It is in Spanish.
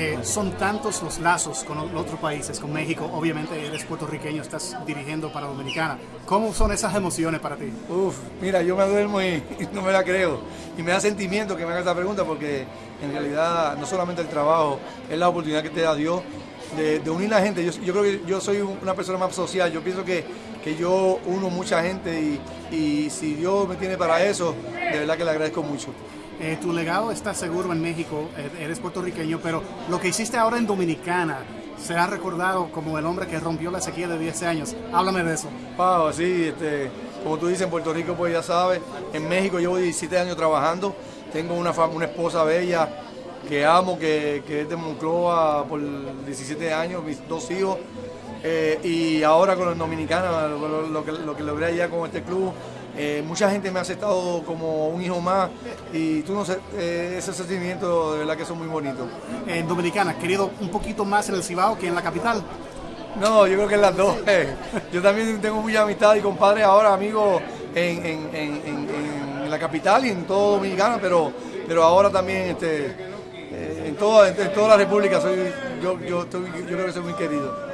Eh, son tantos los lazos con otros países, con México, obviamente eres puertorriqueño, estás dirigiendo para Dominicana. ¿Cómo son esas emociones para ti? Uf, mira, yo me duermo y, no me la creo. Y me da sentimiento que me haga esta pregunta porque en realidad no solamente el trabajo, es la oportunidad que te da Dios de, unir a la gente. Yo, creo que yo soy una persona más social, yo pienso que, que yo uno mucha gente y, y si Dios me tiene para eso, de verdad que le agradezco mucho. Eh, tu legado está seguro en México, eh, eres puertorriqueño, pero lo que hiciste ahora en Dominicana será recordado como el hombre que rompió la sequía de 10 años. Háblame de eso. Wow, sí, este, como tú dices, en Puerto Rico, pues ya sabes, en México llevo 17 años trabajando, tengo una, una esposa bella que amo, que, es de Moncloa por 17 años, mis dos hijos, eh, y ahora con los Dominicana, lo, que, lo que logré allá con este club, eh, mucha gente me ha aceptado como un hijo más y tú no sé, eh, ese sentimiento de verdad que son muy bonitos. En Dominicana, querido un poquito más en el Cibao que en la capital. No, yo creo que en las dos. Yo también tengo mucha amistad y compadres ahora, amigos en, en, la capital y en todo Dominicana, pero, pero ahora también este, eh, en, toda, en, toda la República soy, yo, yo, yo creo que soy muy querido.